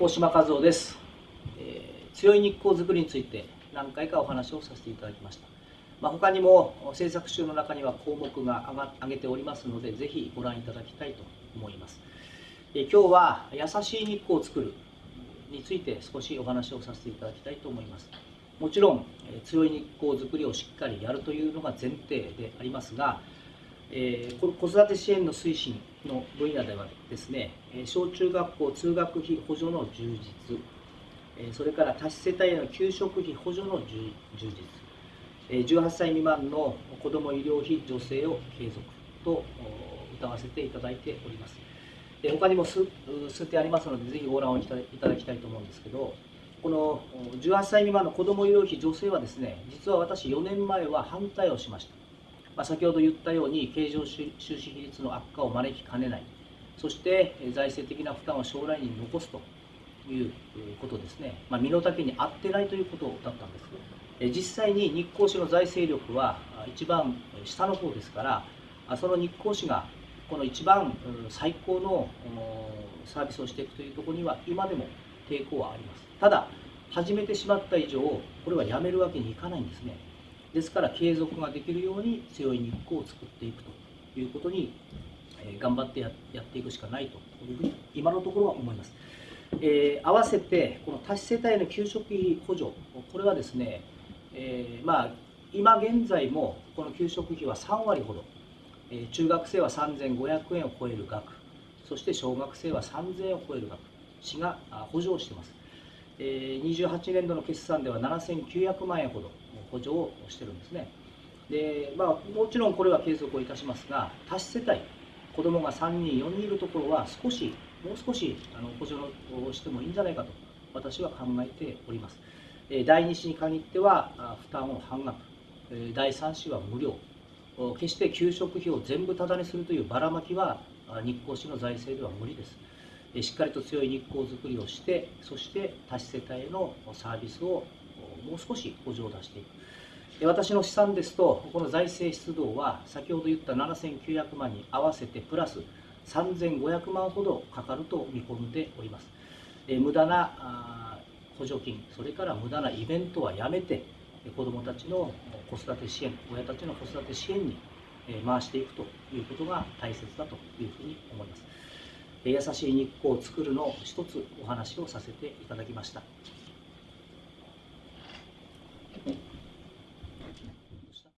大島和夫です、えー、強い日光づくりについて何回かお話をさせていただきました、まあ、他にも制作集の中には項目が挙げておりますのでぜひご覧いただきたいと思います、えー、今日は優しい日光を作るについて少しお話をさせていただきたいと思います。もちろんえ強い日光づくりをしっかりやるというのが前提でありますがえー、子育て支援の推進の分野ではですね小中学校通学費補助の充実それから多子世帯への給食費補助の充実18歳未満の子ども医療費助成を継続と歌わせていただいております。他にも数数点ありますのでぜひご覧をいただきたいと思うんですけどこの18歳未満の子ども医療費助成はですね実は私4年前は反対をしました。まあ、先ほど言ったように経常収支比率の悪化を招きかねない。そして財政的な負担を将来に残すということですね、まあ、身の丈に合ってないということだったんです。実際に日光市の財政力は一番下の方ですからその日光市がこの一番最高のサービスをしていくというところには今でも抵抗はあります。ただ始めてしまった以上これはやめるわけにいかないんですね。ですから継続ができるように強い日光を作っていくということに、えー、頑張ってやっていくしかないというふうに今のところは思います。えー、合わせてこの多子世帯の給食費補助これはですね、えー、まあ今現在もこの給食費は3割ほど、えー、中学生は3500円を超える額。そして小学生は3000円を超える額。市が補助をしています、えー、28年度の決算では7900万円ほど。補助をしてるんですね。で、まあ、もちろんこれは継続をいたしますが多子世帯子どもが3人4人いるところは少しもう少しあの補助をしてもいいんじゃないかと私は考えております。第2子に限っては負担を半額。第3子は無料。決して給食費を全部タダにするというばらまきは日光市の財政では無理です。しっかりと強い日光づくりをしてそして多子世帯へのサービスをもう少し補助を出していく。私の試算ですとこの財政出動は先ほど言った7900万に合わせてプラス3500万ほどかかると見込んでおります。無駄な補助金それから無駄なイベントはやめて子どもたちの子育て支援親たちの子育て支援に回していくということが大切だというふうに思います。優しい日光を作るのを一つお話をさせていただきました。